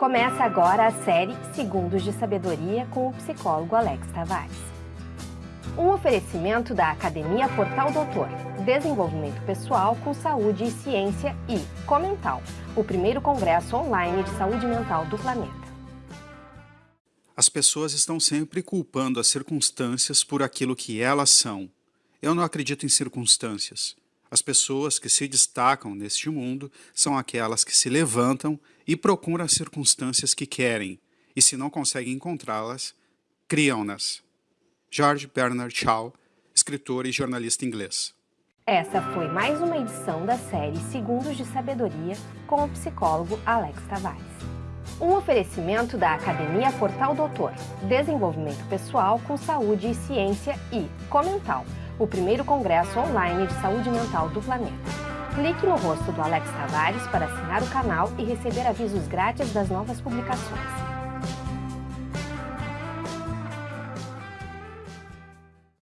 Começa agora a série Segundos de Sabedoria com o psicólogo Alex Tavares. Um oferecimento da Academia Portal Doutor, Desenvolvimento Pessoal com Saúde e Ciência e Comental, o primeiro congresso online de saúde mental do planeta. As pessoas estão sempre culpando as circunstâncias por aquilo que elas são. Eu não acredito em circunstâncias. As pessoas que se destacam neste mundo são aquelas que se levantam e procuram as circunstâncias que querem, e se não conseguem encontrá-las, criam-nas. George Bernard Shaw, escritor e jornalista inglês. Essa foi mais uma edição da série Segundos de Sabedoria com o psicólogo Alex Tavares. Um oferecimento da Academia Portal Doutor, Desenvolvimento Pessoal com Saúde e Ciência e Comental, o primeiro congresso online de saúde mental do planeta. Clique no rosto do Alex Tavares para assinar o canal e receber avisos grátis das novas publicações.